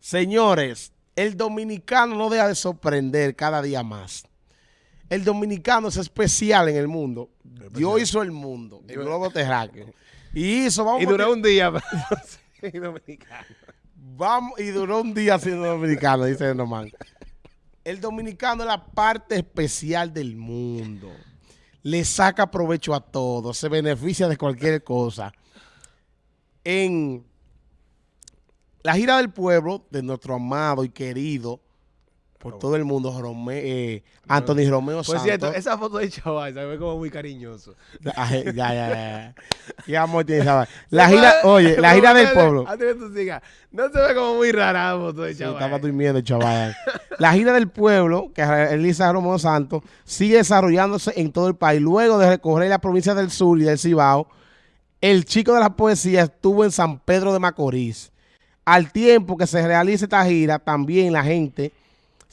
Señores, el dominicano no deja de sorprender cada día más. El dominicano es especial en el mundo. Dios hizo el mundo, el globo terráqueo. Y hizo, vamos Y duró un día. dominicano. Vamos, y duró un día siendo dominicano, dice Nomán. El dominicano es la parte especial del mundo. Le saca provecho a todo, se beneficia de cualquier cosa. En la gira del pueblo de nuestro amado y querido por todo el mundo, Rome, eh, Anthony Romeo Santos. cierto, esa foto de chaval se ve como muy cariñoso. Ya, ya, ya. Qué amor tiene vaina. La gira, oye, la gira del pueblo. Antes que tú sigas, no se ve como muy rara la foto de Sí, chaval. estaba durmiendo chaval. La gira del pueblo, que realiza Romeo Santos, sigue desarrollándose en todo el país. Luego de recorrer la provincia del sur y del Cibao, el chico de la poesía estuvo en San Pedro de Macorís. Al tiempo que se realiza esta gira, también la gente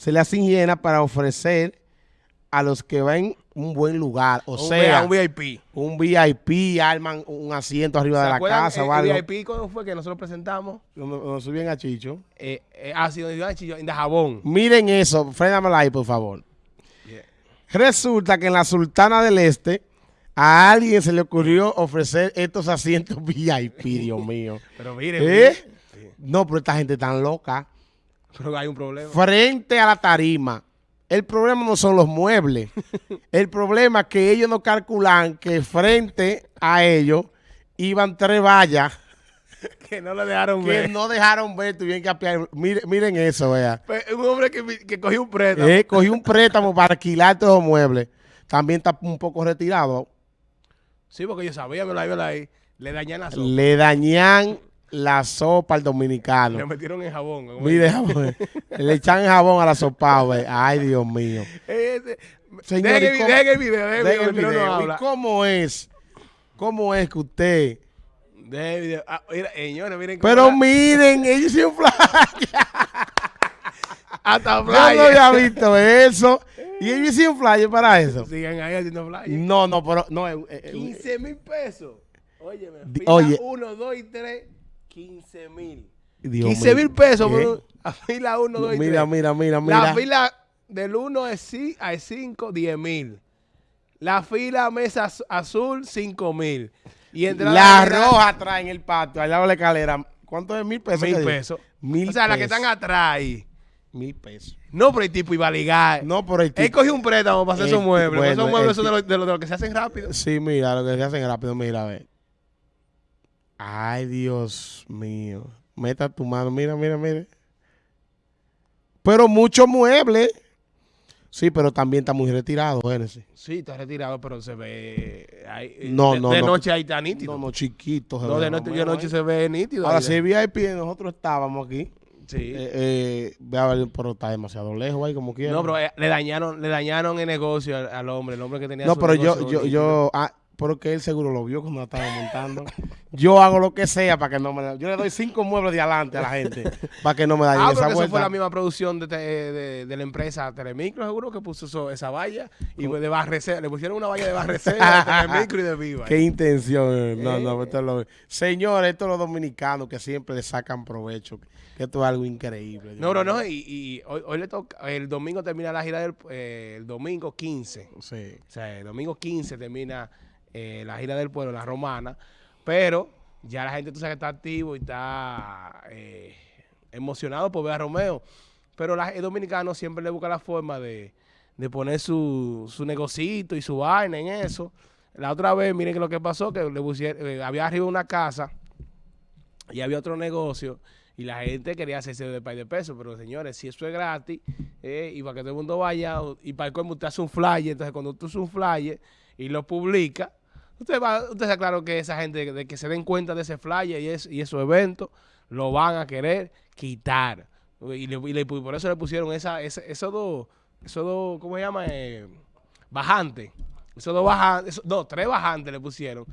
se le hace llena para ofrecer a los que ven un buen lugar. O Un sea, un VIP. un VIP, arman un asiento arriba ¿Se de la casa el- algo. el VIP cuando fue que nosotros presentamos? Nos, nos subían a Chicho. Eh, eh, ah, sí, iban a Chillo, en jabón. Miren eso, frénamela ahí, por favor. Resulta que en la Sultana del Este a alguien se le ocurrió ofrecer estos asientos VIP, Dios mío. Pero miren, ¿Eh? miren. No, pero esta gente tan loca. pero hay un problema. Frente a la tarima. El problema no son los muebles. El problema es que ellos no calculan que frente a ellos iban tres vallas que no le dejaron que ver. no dejaron ver, tuvieron que apiar. Miren, miren eso, vea. Pues, Un hombre que, que cogió un préstamo. Eh, cogí un préstamo para alquilar todos los muebles. También está un poco retirado. Sí, porque yo sabía, me la iba ahí. Le dañan la sopa. Le dañan la sopa al Le dominicano. metieron en jabón. Mire, jabón, le echan jabón a la sopa, güey. Ay, Dios mío. Eh, Señor, dejen, ¿y el, dejen el video, dejen el video, el no video. nos ¿Y habla. cómo es? ¿Cómo es que usted? El video. Ah, mira, señores, miren cómo Pero la- miren, ellos hicieron flyer. hasta Yo no había visto eso. Y ellos hicieron flyer para eso. Sigan ahí haciendo flyer. No, no, pero no. eh, eh, 15 mil pesos. Óyeme, Di- fila oye. 1, 2 y 3, 15 mil. Dios 15 mil pesos por un- a fila 1, 2 y 3. Mira, mira, mira, La mira. fila del 1 es sí, al 5, 10 mil. La fila mesa az- azul, 5 mil. Y entre La roja atrás en el patio, al lado de la escalera. ¿Cuánto es? Mil pesos. Mil pesos. Mil o sea, las que pesos. están atrás ahí. Mil pesos. No, pero el tipo iba a ligar. No, por el Él tipo. cogió un préstamo para hacer esos ti- muebles. esos muebles son de los de los- de los que se hacen rápido. Sí, mira, lo que se hacen rápido, mira, a ver. Ay, Dios mío. Meta tu mano, mira, mira, mira. Pero muchos muebles. Sí, pero también está muy retirado, Génesis. Sí, está retirado, pero se ve. ahí- No, de, no, De no. noche ahí está nítido. No, no, chiquitos. se No, ve de noche, de noche se ve nítido. Ahora, si VIP, nosotros estábamos aquí. Sí. Eh, eh, ve a ver, pero está demasiado lejos ahí, como quiera. no, pero eh, le dañaron, le dañaron el negocio al, al hombre, el hombre que tenía No, su pero yo, yo, yo, ah, pero que él seguro lo vio cuando la estaba montando. yo hago lo que sea para que no me Yo le doy cinco muebles de adelante a la gente para que no me dañen Ah, esa porque eso vuelta. fue la misma producción de, te- de, de la empresa Telemicro, seguro que puso eso- esa valla y de barrecer, le pusieron una valla de barrecer a Telemicro y de Viva. Qué intención. eh. No, Eh. no, esto es lo... Señores, estos los dominicanos que siempre le sacan provecho. Que esto es algo increíble. No, no, no, y, y hoy, hoy le toca, el domingo termina la gira del, eh, el domingo 15. Sí. O sea, el domingo 15 termina eh, la gira del pueblo, la romana, pero ya la gente tú sabes que está activo y está eh, emocionado por ver a Romeo. Pero la, el dominicano siempre le busca la forma de, de poner su, su negocito y su vaina en eso. La otra vez, miren que lo que pasó, que le pusieron, eh, había arriba una casa y había otro negocio y la gente quería hacerse de par de pesos, pero señores, si eso es gratis, eh, y para que todo el mundo vaya, y para el colmo usted hace un flyer, entonces cuando tú haces un flyer y lo publica, usted va, usted está claro que esa gente de que se den cuenta de ese flyer y, es, y esos eventos, lo van a querer quitar. Y, le- y le- por eso le pusieron esa, esa- esos dos, esos dos, ¿cómo se llama? Eh, bajantes. Esos dos bajantes, no, tres bajantes le pusieron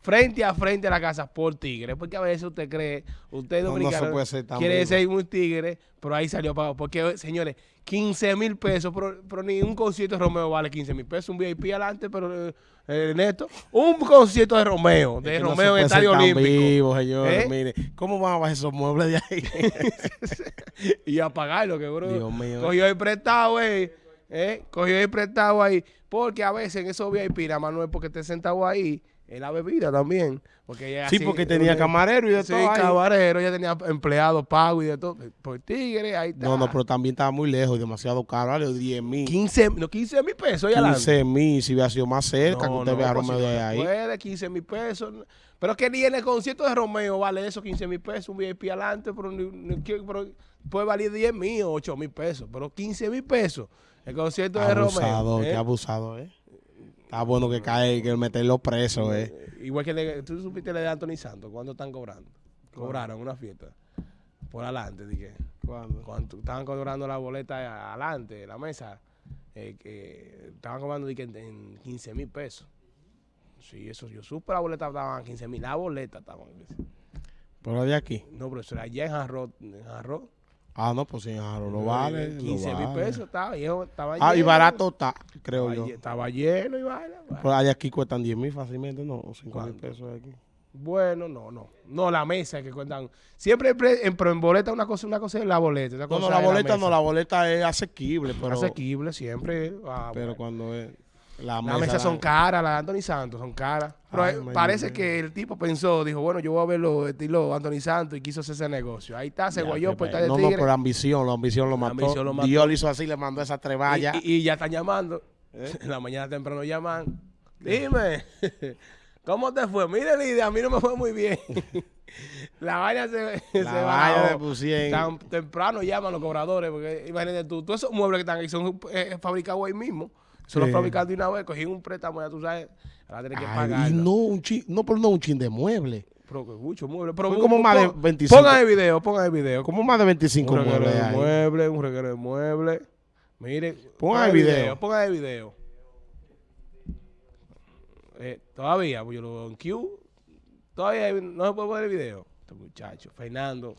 frente a frente a la casa por tigre. Porque a veces usted cree, usted No, no se dominicano puede ser tan quiere vivo. ser un tigre, pero ahí salió pagado. Porque, señores, 15 mil pesos, pero, pero ni un concierto de Romeo vale 15 mil pesos. Un VIP adelante, pero eh, eh, neto. Un concierto de Romeo, de Es que no se Romeo en el ser Estadio Olímpico. vivo, señor. ¿Eh? Mire, ¿cómo van a bajar esos muebles de ahí? y a pagarlo, que bro. Dios mío. Cogió el prestado, eh. ¿eh? Cogió el prestado ahí. Porque a veces en esos VIP, nada más no es porque esté sentado ahí, en la bebida también. Porque ella sí, así- porque tenía una- camarero y de Sí, todo ahí. camarero, ella tenía empleados pagos y de todo. Por tigre, ahí está. No, no, pero también estaba muy lejos y demasiado caro. Vale, 10 mil. 15, no, 15 mil pesos ya 15 mil, si hubiera sido más cerca, que usted vea a Romeo de no ahí. Puede, 15 mil pesos. Pero es que ni en el concierto de Romeo vale eso, 15 mil pesos, un VIP adelante, pero, pero puede valer 10 mil o 8 mil pesos, pero 15 mil pesos. El concierto de Abusador, Romeo. qué ¿eh? abusado, ¿eh? Está bueno que cae, que meterlo preso, ¿eh? Igual que le- tú supiste la de Anthony Santos, ¿cuándo están cobrando? Cobraron una fiesta. Por adelante, dije. ¿Cuándo? Cuando estaban cobrando la boleta adelante, la mesa, eh, que estaban cobrando dije, en, en 15 mil pesos. Sí, eso yo supe, la boleta estaban a 15 mil, la boleta estaban. Pero de aquí. No, pero eso era allá en Jarro, en Jarro. Ah, no, pues sí, claro, lo vale. lo 15 mil vale. pesos estaba, y eso estaba Ah, y lleno. barato está, creo Estaba, yo. estaba lleno y vaina. vaina. Pero allá aquí cuestan 10 mil fácilmente, ¿no? O 5 mil pesos aquí. Bueno, no, no. No, la mesa que cuentan. Siempre en, pero en boleta una cosa, una cosa es la boleta. otra No, no, cosa la boleta mesa. no, la boleta es asequible, pero, Asequible siempre. ah, pero bueno. cuando es la Las mesa... mesas son la- caras, las de Anthony Santos son caras. Pero Ay, eh, parece que el tipo pensó, dijo, bueno, yo voy a verlo estilo Anthony Santos y quiso hacer ese negocio. Ahí está, se Ya, guayó por estar pena. de No, no, tigre. por ambición, la ambición lo La mató. ambición lo mató. Dios le hizo así, le mandó esa treballa. y, y- y ya están llamando. En la mañana temprano llaman. Dime, ¿cómo te fue? Mire, Lidia, a mí no me fue muy bien. la vaina se, se la de pusieron. Tan temprano llaman los cobradores, porque imagínate tú, todos esos muebles que están ahí son eh, fabricados ahí mismo. Son los Sí. fabricados de una vez, cogí un préstamo, ya tú sabes, ahora tienes que pagar. y no un chin, no, pero no un chin de mueble. Pero que mucho mueble. Pero Fue como más de pon- 25. Pongan el video, pongan el video. Como más de 25 un muebles de mueble, un reguero de mueble. Mire, Pongan el video. Pongan el video. Eh, todavía, pues yo lo veo en Q. Todavía no se puede poner el video. Este muchacho, Fernando.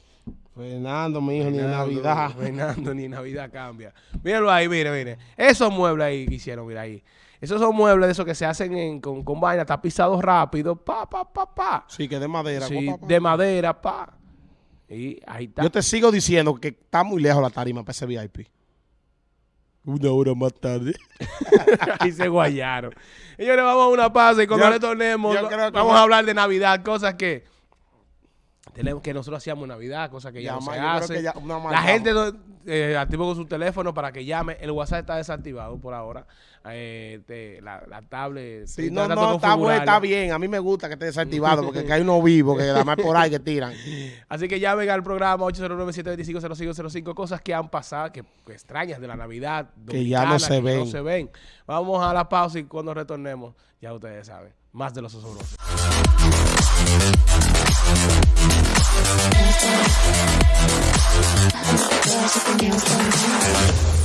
Fernando, mi hijo, ni en Navidad. Fernando, ni en Navidad cambia. Míralo ahí, mire, mire. Esos muebles ahí que hicieron, mira ahí. Esos son muebles de esos que se hacen en- con, con vaina tapizados rápido. Pa, pa, pa, pa. Sí, que de madera. Sí, pa, pa, de madera, pa. Y ahí está. Yo te sigo diciendo que está muy lejos la tarima para ese VIP. Una hora más tarde. Ahí se guayaron. Señores, vamos a una pausa y cuando Yo- retornemos, yo vamos va- a hablar de Navidad, cosas que tenemos que nosotros hacíamos Navidad, cosas que ya, no se una La gente no- eh, activo con su teléfono para que llame. El WhatsApp está desactivado por ahora. Eh, te- la, la tablet. Sí, no, no, está bueno, está bien. A mí me gusta que esté desactivado porque que hay uno vivo que además por ahí que tiran. Así que llamen al programa 809-725-0505, cosas que han pasado, que, que extrañas de la Navidad. Que ya no dominicana, se que ven. no se ven. Vamos a la pausa y cuando retornemos, ya ustedes saben, más de los osobrosos. There's something else